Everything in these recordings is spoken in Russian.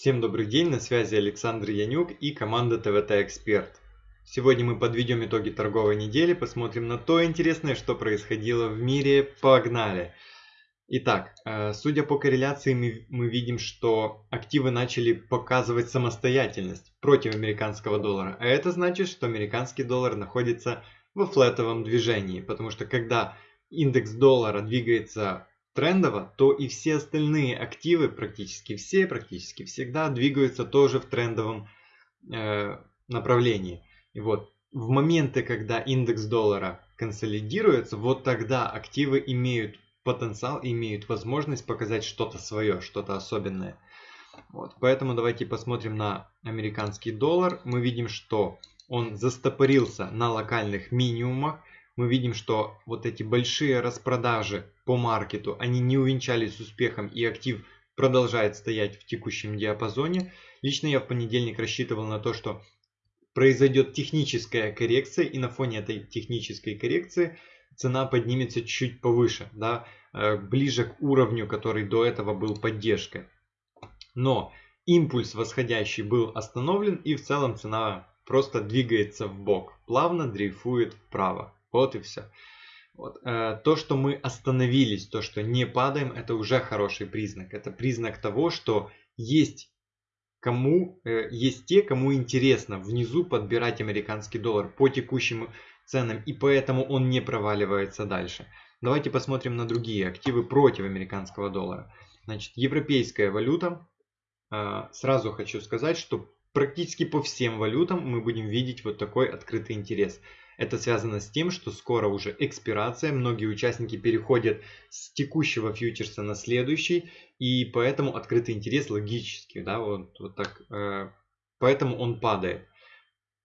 Всем добрый день, на связи Александр Янюк и команда ТВТ Эксперт. Сегодня мы подведем итоги торговой недели, посмотрим на то интересное, что происходило в мире. Погнали! Итак, э, судя по корреляции, мы, видим, что активы начали показывать самостоятельность против американского доллара. А это значит, что американский доллар находится во флетовом движении, потому что когда индекс доллара двигается трендово, то и все остальные активы, практически все, практически всегда двигаются тоже в трендовом э, направлении. И вот в моменты, когда индекс доллара консолидируется, вот тогда активы имеют потенциал, имеют возможность показать что-то свое, что-то особенное. Вот, поэтому давайте посмотрим на американский доллар. Мы видим, что он застопорился на локальных минимумах мы видим, что вот эти большие распродажи по маркету, они не увенчались успехом и актив продолжает стоять в текущем диапазоне. Лично я в понедельник рассчитывал на то, что произойдет техническая коррекция и на фоне этой технической коррекции цена поднимется чуть повыше, да, э, ближе к уровню, который до этого был поддержкой. Но импульс восходящий был остановлен и в целом цена просто двигается в бок, плавно дрейфует вправо. Вот и все. Вот. Э, то, что мы остановились, то, что не падаем, это уже хороший признак. Это признак того, что есть кому, э, есть те, кому интересно внизу подбирать американский доллар по текущим ценам, и поэтому он не проваливается дальше. Давайте посмотрим на другие активы против американского доллара. Значит, европейская валюта. Э, сразу хочу сказать, что практически по всем валютам мы будем видеть вот такой открытый интерес. Это связано с тем, что скоро уже экспирация, многие участники переходят с текущего фьючерса на следующий, и поэтому открытый интерес логически, да, вот, вот так, э, поэтому он падает.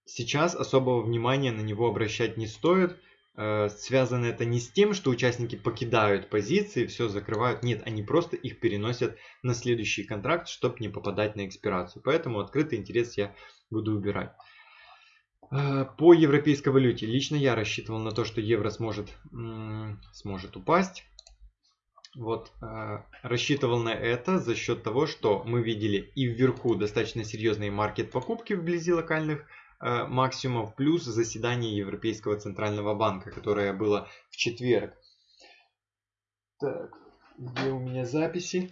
Сейчас особого внимания на него обращать не стоит, э, связано это не с тем, что участники покидают позиции, все закрывают, нет, они просто их переносят на следующий контракт, чтобы не попадать на экспирацию. Поэтому открытый интерес я буду убирать. Э, по европейской валюте. Лично я рассчитывал на то, что евро сможет, сможет упасть. Вот, э, рассчитывал на это за счет того, что мы видели и вверху достаточно серьезные маркет покупки вблизи локальных э, максимумов, плюс заседание Европейского Центрального Банка, которое было в четверг. Так, где у меня записи?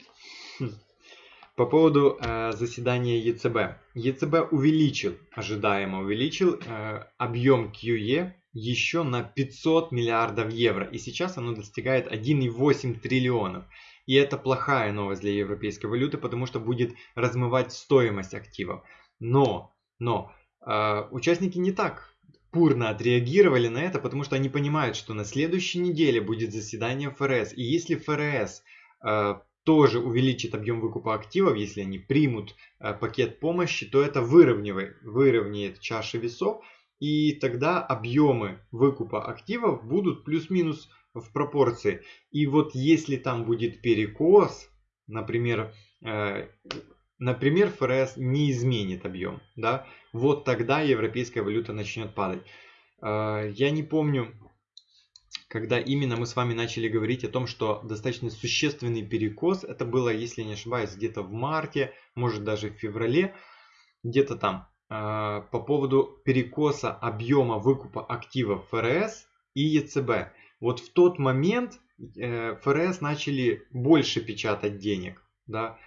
По поводу э, заседания ЕЦБ. ЕЦБ увеличил, ожидаемо увеличил э, объем QE еще на 500 миллиардов евро. И сейчас оно достигает 1,8 триллионов. И это плохая новость для европейской валюты, потому что будет размывать стоимость активов. Но, но э, участники не так бурно отреагировали на это, потому что они понимают, что на следующей неделе будет заседание ФРС. И если ФРС э, тоже увеличит объем выкупа активов, если они примут э, пакет помощи, то это выровняет, выровняет чаши весов, и тогда объемы выкупа активов будут плюс-минус в пропорции. И вот если там будет перекос, например, э, например, ФРС не изменит объем, да, вот тогда европейская валюта начнет падать. Э, я не помню, когда именно мы с вами начали говорить о том, что достаточно существенный перекос, это было, если не ошибаюсь, где-то в марте, может даже в феврале, где-то там, э, по поводу перекоса объема выкупа активов ФРС и ЕЦБ. Вот в тот момент э, ФРС начали больше печатать денег, да,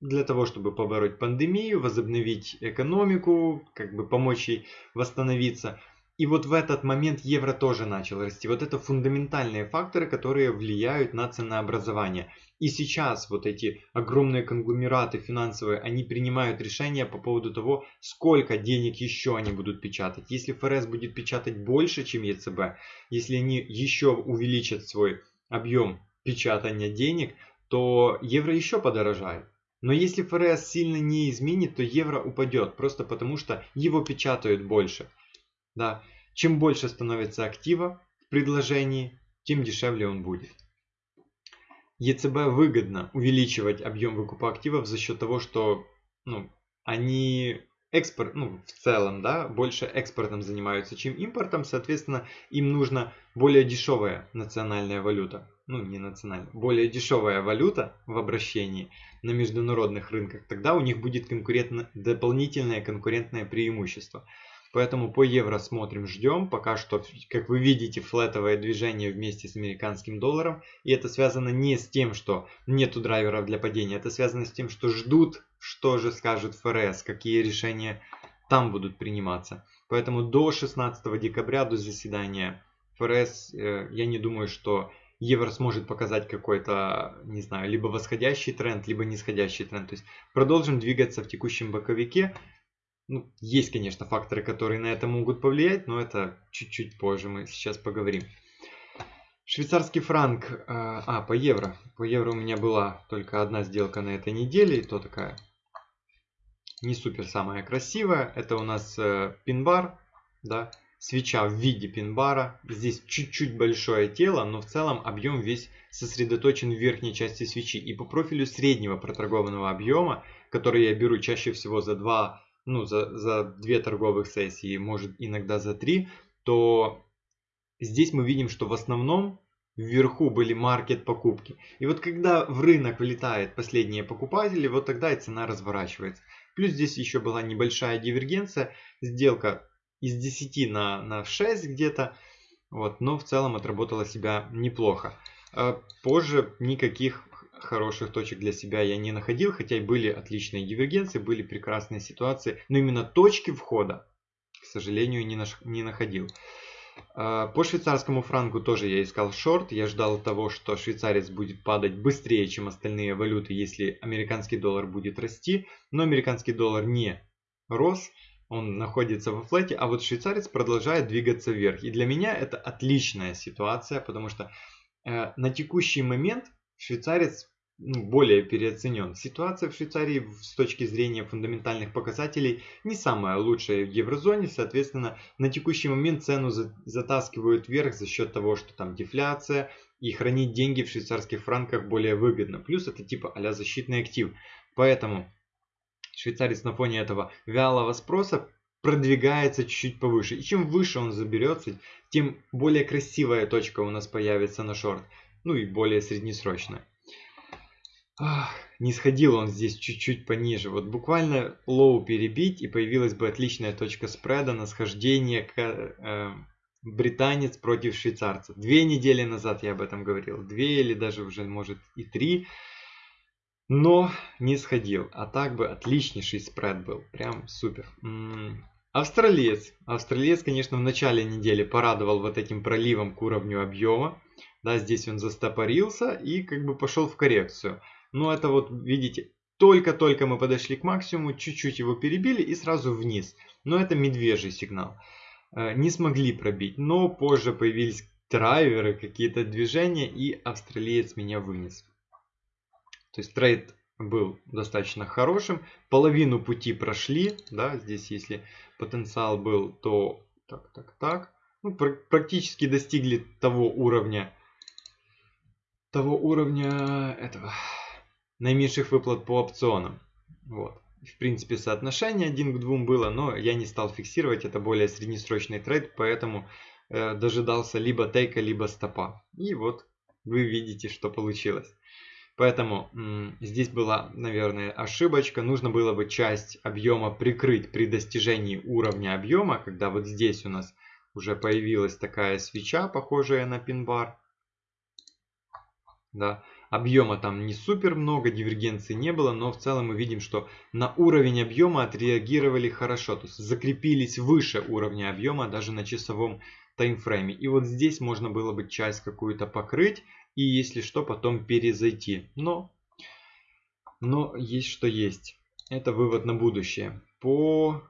для того, чтобы побороть пандемию, возобновить экономику, как бы помочь ей восстановиться. И вот в этот момент евро тоже начал расти. Вот это фундаментальные факторы, которые влияют на ценообразование. И сейчас вот эти огромные конгломераты финансовые, они принимают решения по поводу того, сколько денег еще они будут печатать. Если ФРС будет печатать больше, чем ЕЦБ, если они еще увеличат свой объем печатания денег, то евро еще подорожает. Но если ФРС сильно не изменит, то евро упадет, просто потому что его печатают больше. Да. Чем больше становится актива в предложении, тем дешевле он будет. ЕЦБ выгодно увеличивать объем выкупа активов за счет того, что ну, они экспорт, ну, в целом, да, больше экспортом занимаются, чем импортом, соответственно, им нужна более дешевая национальная валюта. ну не национальная, более дешевая валюта в обращении на международных рынках, тогда у них будет конкурентно, дополнительное конкурентное преимущество. Поэтому по евро смотрим, ждем. Пока что, как вы видите, флетовое движение вместе с американским долларом. И это связано не с тем, что нету драйверов для падения. Это связано с тем, что ждут, что же скажет ФРС, какие решения там будут приниматься. Поэтому до 16 декабря, до заседания ФРС, э, я не думаю, что евро сможет показать какой-то, не знаю, либо восходящий тренд, либо нисходящий тренд. То есть продолжим двигаться в текущем боковике. Ну, есть, конечно, факторы, которые на это могут повлиять, но это чуть-чуть позже мы сейчас поговорим. Швейцарский франк, э, а, по евро. По евро у меня была только одна сделка на этой неделе, и то такая не супер самая красивая. Это у нас э, пин-бар, да, свеча в виде пин-бара. Здесь чуть-чуть большое тело, но в целом объем весь сосредоточен в верхней части свечи. И по профилю среднего проторгованного объема, который я беру чаще всего за 2 ну, за, за 2 торговых сессии, может иногда за 3, то здесь мы видим, что в основном вверху были маркет покупки. И вот когда в рынок влетают последние покупатели, вот тогда и цена разворачивается. Плюс здесь еще была небольшая дивергенция, сделка из 10 на, на 6 где-то, вот, но в целом отработала себя неплохо. А позже никаких хороших точек для себя я не находил, хотя и были отличные дивергенции, были прекрасные ситуации, но именно точки входа, к сожалению, не, наш, не находил. А, по швейцарскому франку тоже я искал шорт. Я ждал того, что швейцарец будет падать быстрее, чем остальные валюты, если американский доллар будет расти. Но американский доллар не рос, он находится во флете, а вот швейцарец продолжает двигаться вверх. И для меня это отличная ситуация, потому что э, на текущий момент швейцарец более переоценен. Ситуация в Швейцарии с точки зрения фундаментальных показателей не самая лучшая в еврозоне, соответственно, на текущий момент цену затаскивают вверх за счет того, что там дефляция и хранить деньги в швейцарских франках более выгодно. Плюс это типа а защитный актив. Поэтому швейцарец на фоне этого вялого спроса продвигается чуть-чуть повыше. И чем выше он заберется, тем более красивая точка у нас появится на шорт. Ну и более среднесрочная. Ах, не сходил он здесь чуть-чуть пониже. Вот буквально low перебить и появилась бы отличная точка спреда на схождение к, э, британец против швейцарца. Две недели назад я об этом говорил. Две или даже уже может и три. Но не сходил. А так бы отличнейший спред был. Прям супер. М -м. Австралиец. Австралиец, конечно, в начале недели порадовал вот этим проливом к уровню объема. Да, здесь он застопорился и как бы пошел в коррекцию. Но это вот, видите, только-только мы подошли к максимуму, чуть-чуть его перебили и сразу вниз. Но это медвежий сигнал. Э, не смогли пробить, но позже появились драйверы, какие-то движения и австралиец меня вынес. То есть трейд был достаточно хорошим. Половину пути прошли. Да, здесь если потенциал был, то так, так, так. Ну, практически достигли того уровня, того уровня этого наименьших выплат по опционам. Вот. В принципе, соотношение один к двум было, но я не стал фиксировать, это более среднесрочный трейд, поэтому э, дожидался либо тейка, либо стопа. И вот вы видите, что получилось. Поэтому здесь была, наверное, ошибочка. Нужно было бы часть объема прикрыть при достижении уровня объема, когда вот здесь у нас уже появилась такая свеча, похожая на пин-бар. Да. Объема там не супер много, дивергенции не было, но в целом мы видим, что на уровень объема отреагировали хорошо. То есть закрепились выше уровня объема даже на часовом таймфрейме. И вот здесь можно было бы часть какую-то покрыть и если что потом перезайти. Но, но есть что есть. Это вывод на будущее. По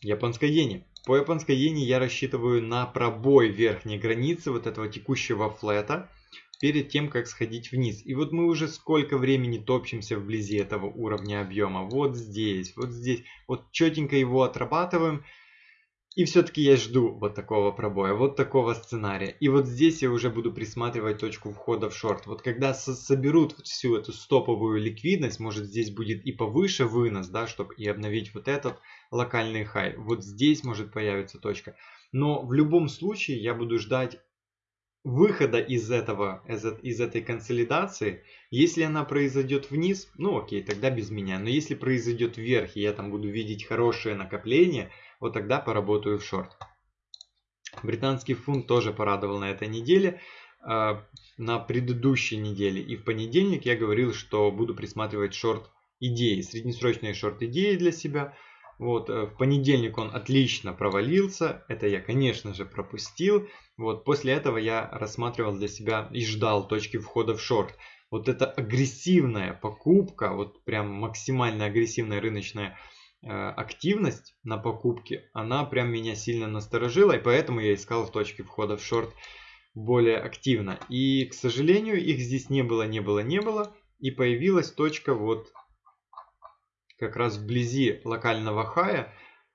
японской иене. По японской иене я рассчитываю на пробой верхней границы вот этого текущего флета перед тем, как сходить вниз. И вот мы уже сколько времени топчемся вблизи этого уровня объема. Вот здесь, вот здесь. Вот четенько его отрабатываем. И все-таки я жду вот такого пробоя, вот такого сценария. И вот здесь я уже буду присматривать точку входа в шорт. Вот когда со соберут всю эту стоповую ликвидность, может здесь будет и повыше вынос, да, чтобы и обновить вот этот локальный хай. Вот здесь может появиться точка. Но в любом случае я буду ждать выхода из этого, из, из этой консолидации, если она произойдет вниз, ну окей, тогда без меня. Но если произойдет вверх, и я там буду видеть хорошее накопление, вот тогда поработаю в шорт. Британский фунт тоже порадовал на этой неделе. А, на предыдущей неделе и в понедельник я говорил, что буду присматривать шорт идеи, среднесрочные шорт идеи для себя. Вот, э, в понедельник он отлично провалился, это я, конечно же, пропустил. Вот, после этого я рассматривал для себя и ждал точки входа в шорт. Вот эта агрессивная покупка, вот прям максимально агрессивная рыночная э, активность на покупке, она прям меня сильно насторожила, и поэтому я искал в точке входа в шорт более активно. И, к сожалению, их здесь не было, не было, не было. И появилась точка вот как раз вблизи локального хая.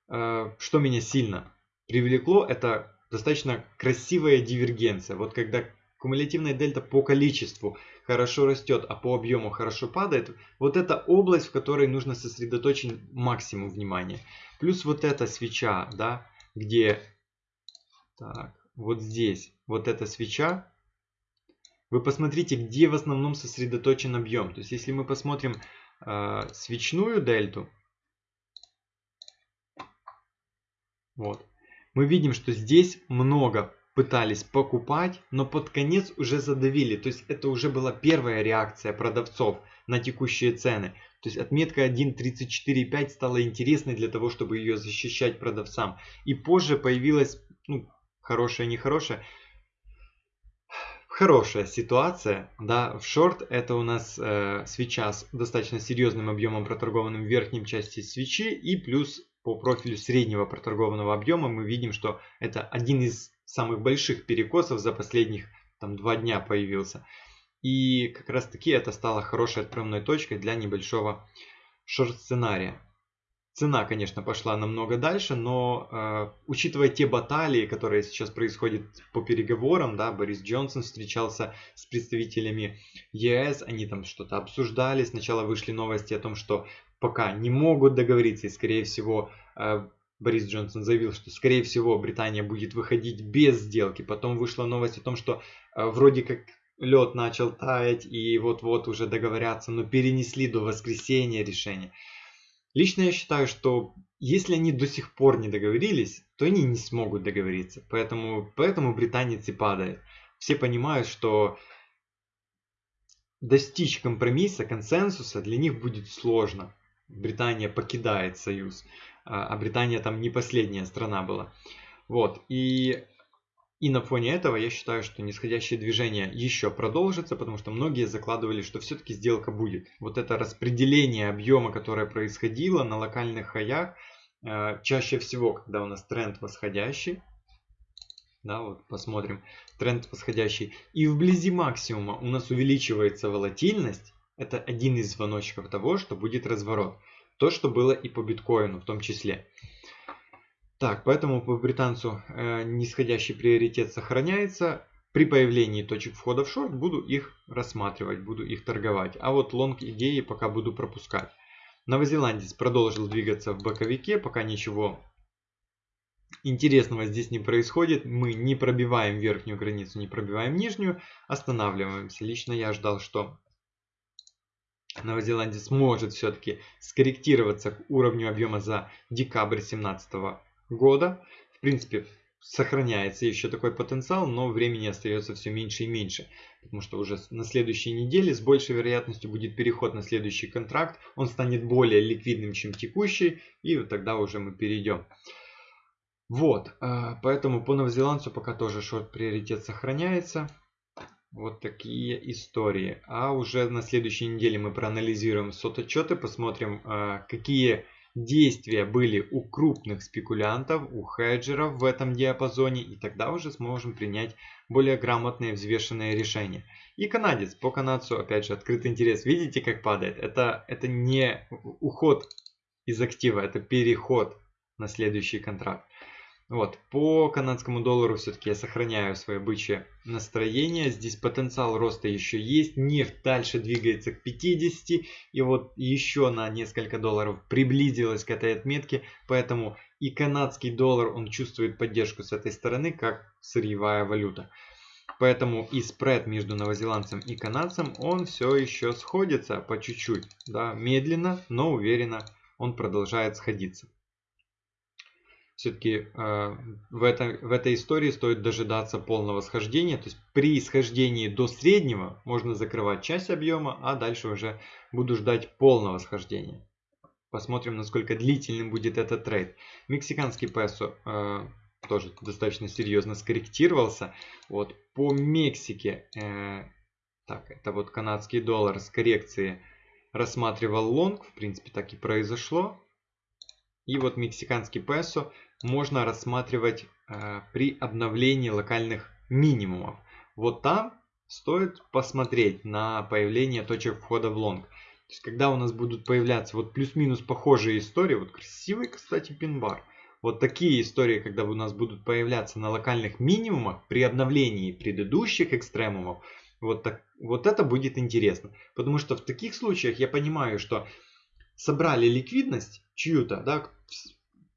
Э, что меня сильно привлекло, это достаточно красивая дивергенция. Вот когда кумулятивная дельта по количеству хорошо растет, а по объему хорошо падает, вот это область, в которой нужно сосредоточить максимум внимания. Плюс вот эта свеча, да, где... Так, вот здесь, вот эта свеча, вы посмотрите, где в основном сосредоточен объем. То есть, если мы посмотрим э, свечную дельту, вот, мы видим, что здесь много пытались покупать, но под конец уже задавили. То есть, это уже была первая реакция продавцов на текущие цены. То есть, отметка 1.34.5 стала интересной для того, чтобы ее защищать продавцам. И позже появилась ну, хорошая, нехорошая. Хорошая ситуация, да, в шорт это у нас э, свеча с достаточно серьезным объемом проторгованным в верхней части свечи и плюс по профилю среднего проторгованного объема мы видим, что это один из самых больших перекосов за последних там два дня появился. И как раз таки это стало хорошей отправной точкой для небольшого шорт сценария. Цена, конечно, пошла намного дальше, но э, учитывая те баталии, которые сейчас происходят по переговорам, да, Борис Джонсон встречался с представителями ЕС, они там что-то обсуждали, сначала вышли новости о том, что пока не могут договориться, и скорее всего э, Борис Джонсон заявил, что скорее всего Британия будет выходить без сделки, потом вышла новость о том, что э, вроде как лед начал таять и вот-вот уже договорятся, но перенесли до воскресенья решение. Лично я считаю, что если они до сих пор не договорились, то они не смогут договориться. Поэтому, поэтому британец и падает. Все понимают, что достичь компромисса, консенсуса для них будет сложно. Британия покидает союз, а, а Британия там не последняя страна была. Вот, и и на фоне этого я считаю, что нисходящее движение еще продолжится, потому что многие закладывали, что все-таки сделка будет. Вот это распределение объема, которое происходило на локальных хаях, э, чаще всего, когда у нас тренд восходящий, да, вот посмотрим, тренд восходящий, и вблизи максимума у нас увеличивается волатильность, это один из звоночков того, что будет разворот. То, что было и по биткоину в том числе. Так, поэтому по британцу э, нисходящий приоритет сохраняется. При появлении точек входа в шорт буду их рассматривать, буду их торговать. А вот лонг идеи пока буду пропускать. Новозеландец продолжил двигаться в боковике, пока ничего интересного здесь не происходит. Мы не пробиваем верхнюю границу, не пробиваем нижнюю, останавливаемся. Лично я ждал, что новозеландец может все-таки скорректироваться к уровню объема за декабрь 2017 года. В принципе, сохраняется еще такой потенциал, но времени остается все меньше и меньше. Потому что уже на следующей неделе с большей вероятностью будет переход на следующий контракт. Он станет более ликвидным, чем текущий. И вот тогда уже мы перейдем. Вот, а, поэтому по новозеландцу пока тоже шорт приоритет сохраняется. Вот такие истории. А уже на следующей неделе мы проанализируем сототчеты, посмотрим, а, какие действия были у крупных спекулянтов, у хеджеров в этом диапазоне, и тогда уже сможем принять более грамотные взвешенные решения. И канадец, по канадцу опять же открытый интерес, видите как падает? Это, это не уход из актива, это переход на следующий контракт. Вот, по канадскому доллару все-таки я сохраняю свое бычье настроение. Здесь потенциал роста еще есть. Нефть дальше двигается к 50. И вот еще на несколько долларов приблизилась к этой отметке. Поэтому и канадский доллар, он чувствует поддержку с этой стороны, как сырьевая валюта. Поэтому и спред между новозеландцем и канадцем, он все еще сходится по чуть-чуть. Да, медленно, но уверенно он продолжает сходиться. Все-таки э, в, это, в этой истории стоит дожидаться полного схождения. То есть при схождении до среднего можно закрывать часть объема, а дальше уже буду ждать полного схождения. Посмотрим, насколько длительным будет этот трейд. Мексиканский песо э, тоже достаточно серьезно скорректировался. Вот по Мексике, э, так, это вот канадский доллар с коррекции рассматривал лонг, в принципе так и произошло. И вот мексиканский песо можно рассматривать э, при обновлении локальных минимумов. Вот там стоит посмотреть на появление точек входа в лонг. То есть, когда у нас будут появляться вот плюс-минус похожие истории, вот красивый, кстати, pin bar – вот такие истории, когда у нас будут появляться на локальных минимумах при обновлении предыдущих экстремумов, вот, так, вот это будет интересно. Потому что в таких случаях я понимаю, что собрали ликвидность чью-то, да,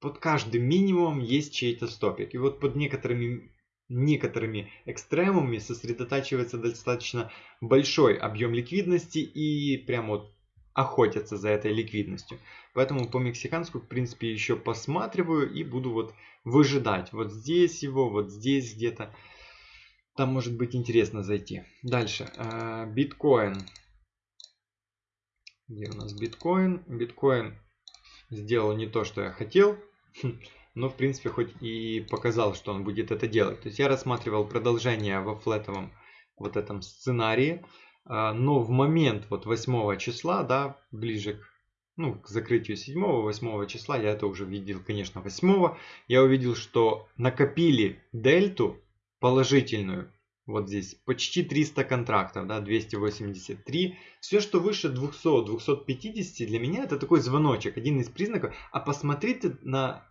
под каждым минимумом есть чей-то стопик. И вот под некоторыми, некоторыми экстремумами сосредотачивается достаточно большой объем ликвидности и прям вот охотятся за этой ликвидностью. Поэтому по мексиканскому, в принципе, еще посматриваю и буду вот выжидать. Вот здесь его, вот здесь где-то. Там может быть интересно зайти. Дальше. А, биткоин. Где у нас биткоин? Биткоин сделал не то, что я хотел. Но, в принципе, хоть и показал, что он будет это делать. То есть я рассматривал продолжение во флетовом вот этом сценарии. А, но в момент вот 8 числа, да, ближе к, ну, к закрытию 7-8 числа, я это уже видел, конечно, 8 я увидел, что накопили дельту положительную, вот здесь почти 300 контрактов, да, 283. Все, что выше 200-250 для меня это такой звоночек, один из признаков. А посмотрите на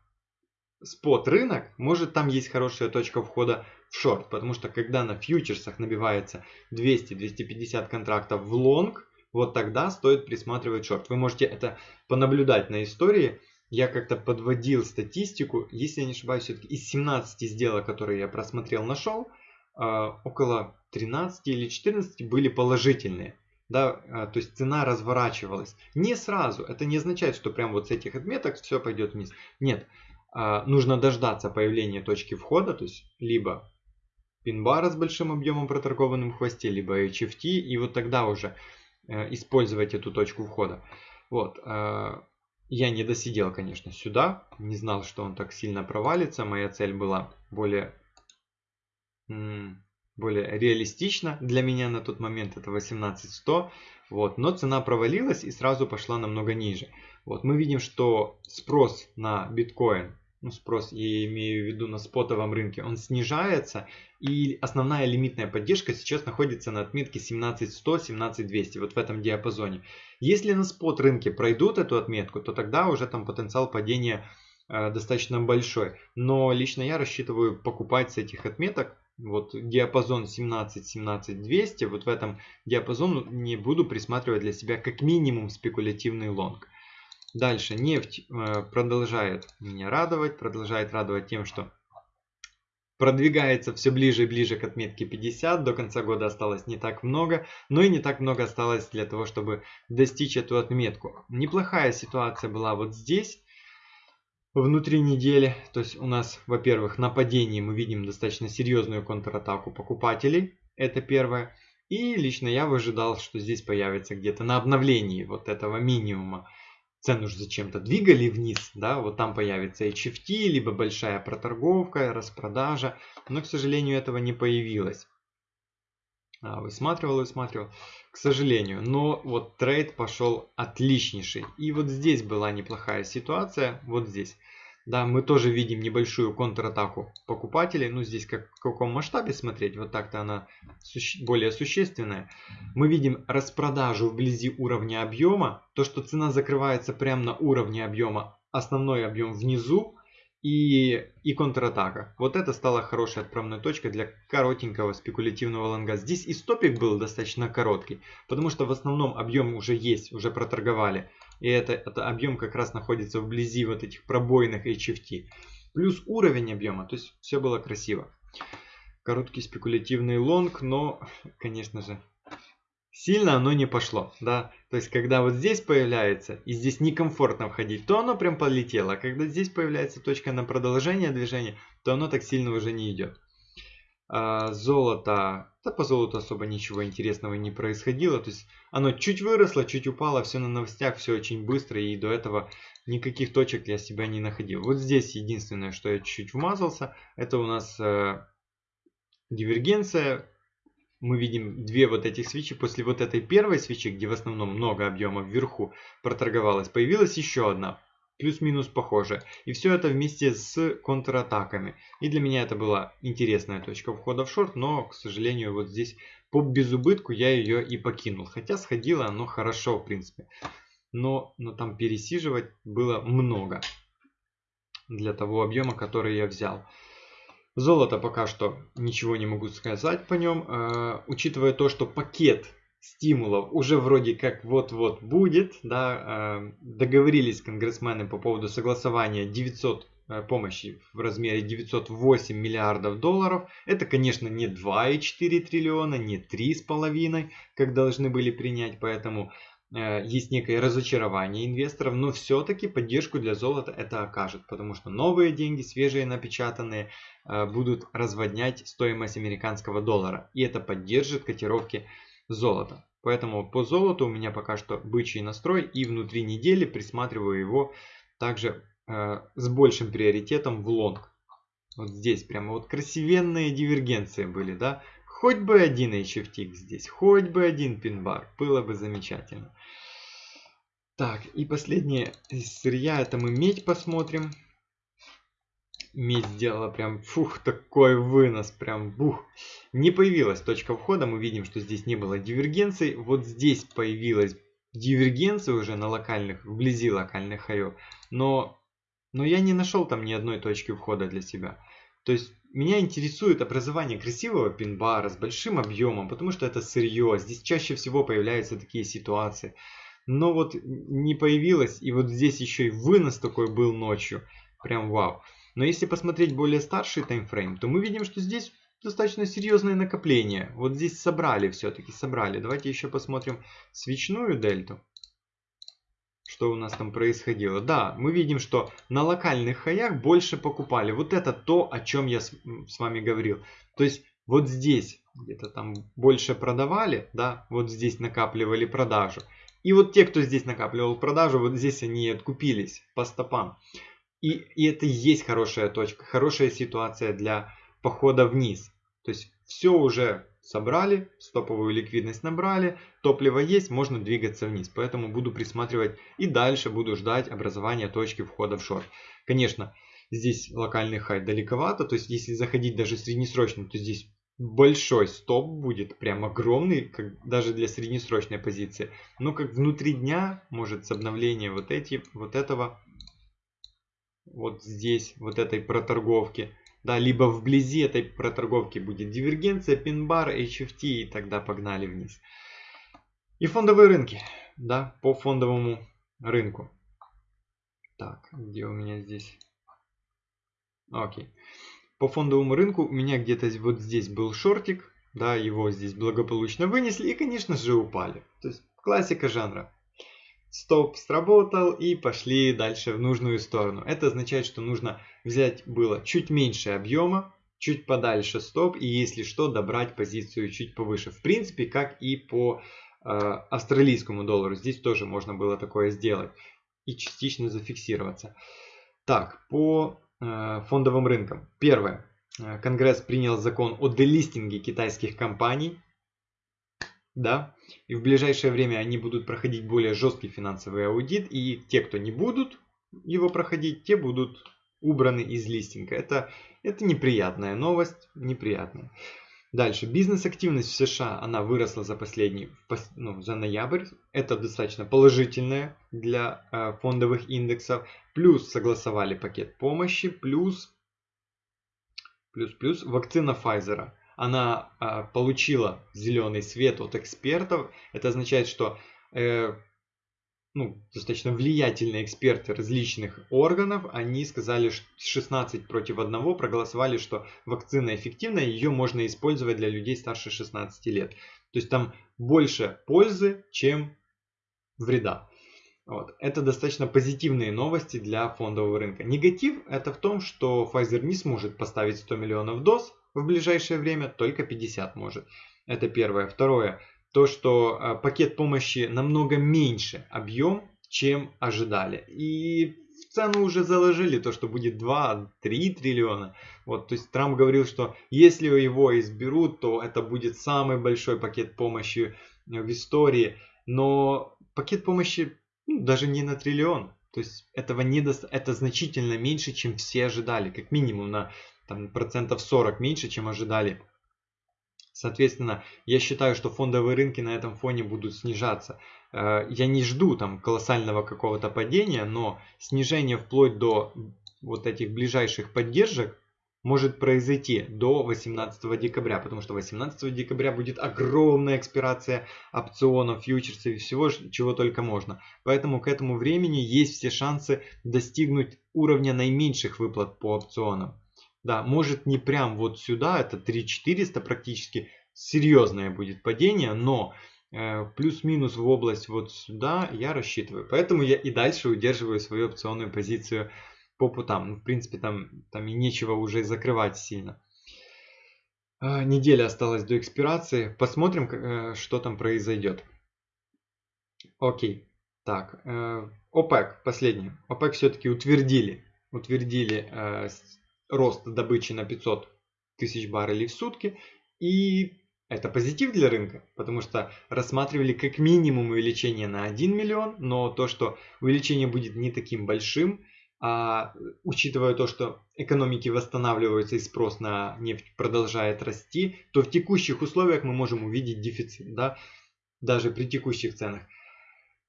спот рынок, может там есть хорошая точка входа в шорт, потому что когда на фьючерсах набивается 200-250 контрактов в лонг, вот тогда стоит присматривать шорт. Вы можете это понаблюдать на истории. Я как-то подводил статистику, если я не ошибаюсь, все-таки из 17 сделок, которые я просмотрел, нашел, около 13 или 14 были положительные. Да, а, то есть цена разворачивалась. Не сразу. Это не означает, что прям вот с этих отметок все пойдет вниз. Нет. А, нужно дождаться появления точки входа, то есть либо пин-бара с большим объемом проторгованным в хвосте, либо HFT, и вот тогда уже э, использовать эту точку входа. Вот. Я не досидел, конечно, сюда, не знал, что он так сильно провалится. Моя цель была более, более реалистична для меня на тот момент, это 18100. Вот. Но цена провалилась и сразу пошла намного ниже. Вот. Мы видим, что спрос на биткоин ну, спрос, я имею в виду на спотовом рынке, он снижается. И основная лимитная поддержка сейчас находится на отметке 17100-17200, вот в этом диапазоне. Если на спот рынке пройдут эту отметку, то тогда уже там потенциал падения э, достаточно большой. Но лично я рассчитываю покупать с этих отметок вот диапазон 17-17-200, вот в этом диапазоне не буду присматривать для себя как минимум спекулятивный лонг. Дальше нефть э, продолжает меня радовать, продолжает радовать тем, что продвигается все ближе и ближе к отметке 50. До конца года осталось не так много, но и не так много осталось для того, чтобы достичь эту отметку. Неплохая ситуация была вот здесь, внутри недели. То есть у нас, во-первых, на падении мы видим достаточно серьезную контратаку покупателей. Это первое. И лично я выжидал, что здесь появится где-то на обновлении вот этого минимума цену же зачем-то двигали вниз, да, вот там появится HFT, либо большая проторговка, распродажа, но, к сожалению, этого не появилось. А, высматривал, высматривал, к сожалению, но вот трейд пошел отличнейший. И вот здесь была неплохая ситуация, вот здесь. Да, мы тоже видим небольшую контратаку покупателей. Ну, здесь как, в каком масштабе смотреть, вот так-то она суще более существенная. Мы видим распродажу вблизи уровня объема. То, что цена закрывается прямо на уровне объема, основной объем внизу и, и контратака. Вот это стало хорошей отправной точкой для коротенького спекулятивного лонга. Здесь и стопик был достаточно короткий, потому что в основном объем уже есть, уже проторговали. И это, это объем как раз находится вблизи вот этих пробойных HFT. Плюс уровень объема, то есть все было красиво. короткий спекулятивный лонг, но, конечно же, сильно оно не пошло, да. То есть, когда вот здесь появляется, и здесь некомфортно входить, то оно прям полетело. А когда здесь появляется точка на продолжение движения, то оно так сильно уже не идет. А, золото, да по золоту особо ничего интересного не происходило. То есть, оно чуть выросло, чуть упало, все на новостях, все очень быстро, и до этого никаких точек я себя не находил. Вот здесь единственное, что я чуть-чуть вмазался, это у нас э, дивергенция мы видим две вот этих свечи. После вот этой первой свечи, где в основном много объема вверху проторговалась, появилась еще одна. Плюс-минус похожая. И все это вместе с контратаками. И для меня это была интересная точка входа в шорт, но, к сожалению, вот здесь по безубытку я ее и покинул. Хотя сходило оно хорошо, в принципе. Но, но там пересиживать было много для того объема, который я взял. Золото пока что ничего не могу сказать по нем. Э, учитывая то, что пакет стимулов уже вроде как вот-вот будет, да, э, договорились конгрессмены по поводу согласования 900 э, помощи в размере 908 миллиардов долларов. Это, конечно, не 2,4 триллиона, не 3,5, как должны были принять, поэтому есть некое разочарование инвесторов, но все-таки поддержку для золота это окажет, потому что новые деньги, свежие напечатанные, э, будут разводнять стоимость американского доллара, и это поддержит котировки золота. Поэтому по золоту у меня пока что бычий настрой, и внутри недели присматриваю его также э, с большим приоритетом в лонг. Вот здесь прямо вот красивенные дивергенции были, да, Хоть бы один HFTX здесь, хоть бы один пин-бар, было бы замечательно. Так, и последнее сырья, это мы медь посмотрим. Медь сделала прям, фух, такой вынос, прям, бух. Не появилась точка входа, мы видим, что здесь не было дивергенций. Вот здесь появилась дивергенция уже на локальных, вблизи локальных хаев. Но, но я не нашел там ни одной точки входа для себя. То есть меня интересует образование красивого пин-бара с большим объемом, потому что это сырье. Здесь чаще всего появляются такие ситуации. Но вот не появилось, и вот здесь еще и вынос такой был ночью. Прям вау. Но если посмотреть более старший таймфрейм, то мы видим, что здесь достаточно серьезное накопление. Вот здесь собрали все-таки, собрали. Давайте еще посмотрим свечную дельту что у нас там происходило. Да, мы видим, что на локальных хаях больше покупали. Вот это то, о чем я с, с вами говорил. То есть вот здесь где-то там больше продавали, да, вот здесь накапливали продажу. И вот те, кто здесь накапливал продажу, вот здесь они откупились по стопам. И, и это и есть хорошая точка, хорошая ситуация для похода вниз. То есть все уже собрали, стоповую ликвидность набрали, топливо есть, можно двигаться вниз. Поэтому буду присматривать и дальше буду ждать образования точки входа в шорт. Конечно, здесь локальный хай далековато, то есть если заходить даже среднесрочно, то здесь большой стоп будет, прям огромный, как даже для среднесрочной позиции. Но как внутри дня, может с обновления вот, эти, вот этого, вот здесь, вот этой проторговки, да, либо вблизи этой проторговки будет дивергенция, пин-бар, HFT и тогда погнали вниз. И фондовые рынки, да, по фондовому рынку. Так, где у меня здесь? Окей. По фондовому рынку у меня где-то вот здесь был шортик, да, его здесь благополучно вынесли и, конечно же, упали. То есть классика жанра стоп сработал и пошли дальше в нужную сторону. Это означает, что нужно взять было чуть меньше объема, чуть подальше стоп и если что добрать позицию чуть повыше. В принципе, как и по э, австралийскому доллару. Здесь тоже можно было такое сделать и частично зафиксироваться. Так, по э, фондовым рынкам. Первое. Э, Конгресс принял закон о делистинге китайских компаний да, и в ближайшее время они будут проходить более жесткий финансовый аудит, и те, кто не будут его проходить, те будут убраны из листинга. Это, это неприятная новость, неприятная. Дальше, бизнес-активность в США, она выросла за последний, ну, за ноябрь. Это достаточно положительное для э, фондовых индексов. Плюс согласовали пакет помощи, плюс, плюс, плюс вакцина Pfizer она а, получила зеленый свет от экспертов. Это означает, что э, ну, достаточно влиятельные эксперты различных органов, они сказали, что 16 против 1 проголосовали, что вакцина эффективна, ее можно использовать для людей старше 16 лет. То есть там больше пользы, чем вреда. Вот. Это достаточно позитивные новости для фондового рынка. Негатив это в том, что Pfizer не сможет поставить 100 миллионов доз в ближайшее время, только 50 может. Это первое. Второе то, что а, пакет помощи намного меньше объем, чем ожидали. И в цену уже заложили то, что будет 2-3 триллиона. Вот, то есть Трамп говорил, что если его изберут, то это будет самый большой пакет помощи в истории. Но пакет помощи ну, даже не на триллион. То есть этого не до... это значительно меньше, чем все ожидали. Как минимум на там, процентов 40 меньше, чем ожидали Соответственно, я считаю, что фондовые рынки на этом фоне будут снижаться. Э, я не жду там колоссального какого-то падения, но снижение вплоть до вот этих ближайших поддержек может произойти до 18 декабря, потому что 18 декабря будет огромная экспирация опционов, фьючерсов и всего, чего только можно. Поэтому к этому времени есть все шансы достигнуть уровня наименьших выплат по опционам. Да, может не прям вот сюда, это 3400 практически, серьезное будет падение, но э, плюс-минус в область вот сюда я рассчитываю. Поэтому я и дальше удерживаю свою опционную позицию по путам. Ну, в принципе, там, там и нечего уже закрывать сильно. Э, неделя осталась до экспирации. Посмотрим, э, что там произойдет. Окей. Так, э, ОПЕК, последний. ОПЕК все-таки утвердили, утвердили э, рост добычи на 500 тысяч баррелей в сутки. И это позитив для рынка, потому что рассматривали как минимум увеличение на 1 миллион, но то, что увеличение будет не таким большим, а учитывая то, что экономики восстанавливаются и спрос на нефть продолжает расти, то в текущих условиях мы можем увидеть дефицит, да, даже при текущих ценах.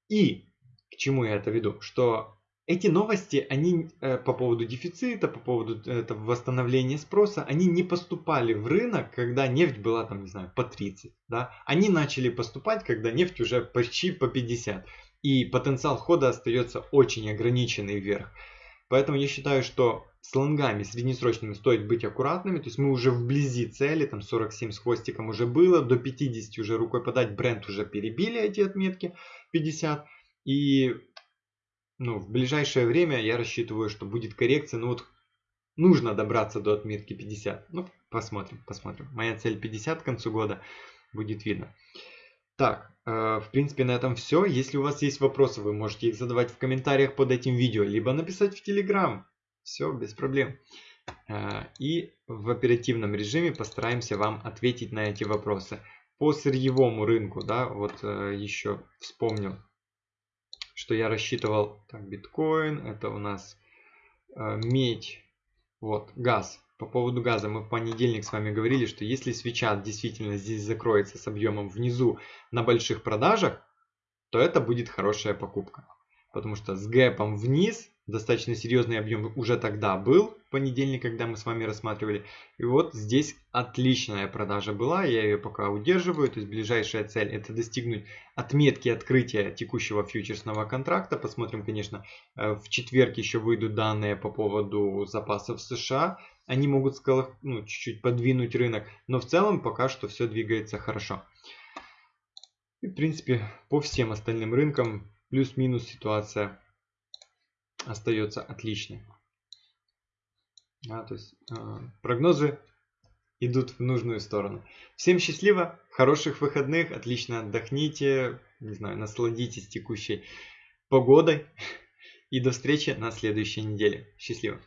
И к чему я это веду? Что эти новости, они э, по поводу дефицита, по поводу этого восстановления спроса, они не поступали в рынок, когда нефть была там, не знаю, по 30. Да? Они начали поступать, когда нефть уже почти по 50. И потенциал хода остается очень ограниченный вверх. Поэтому я считаю, что с лонгами среднесрочными стоит быть аккуратными. То есть мы уже вблизи цели, там 47 с хвостиком уже было, до 50 уже рукой подать, бренд уже перебили эти отметки 50. И ну, в ближайшее время я рассчитываю, что будет коррекция. Ну вот нужно добраться до отметки 50. Ну, посмотрим, посмотрим. Моя цель 50 к концу года. Будет видно. Так, э, в принципе на этом все. Если у вас есть вопросы, вы можете их задавать в комментариях под этим видео, либо написать в Telegram. Все, без проблем. Э, и в оперативном режиме постараемся вам ответить на эти вопросы. По сырьевому рынку, да, вот э, еще вспомнил что я рассчитывал. Так, биткоин, это у нас э, медь, вот, газ. По поводу газа мы в понедельник с вами говорили, что если свеча действительно здесь закроется с объемом внизу на больших продажах, то это будет хорошая покупка. Потому что с гэпом вниз достаточно серьезный объем уже тогда был, в понедельник, когда мы с вами рассматривали. И вот здесь отличная продажа была, я ее пока удерживаю. То есть ближайшая цель это достигнуть отметки открытия текущего фьючерсного контракта. Посмотрим, конечно, э, в четверг еще выйдут данные по поводу запасов США. Они могут ну, чуть-чуть подвинуть рынок, но в целом пока что все двигается хорошо. И, в принципе, по всем остальным рынкам плюс-минус ситуация остается отличной. Да, то есть э, прогнозы идут в нужную сторону. Всем счастливо, хороших выходных, отлично отдохните, не знаю, насладитесь текущей погодой. И до встречи на следующей неделе. Счастливо!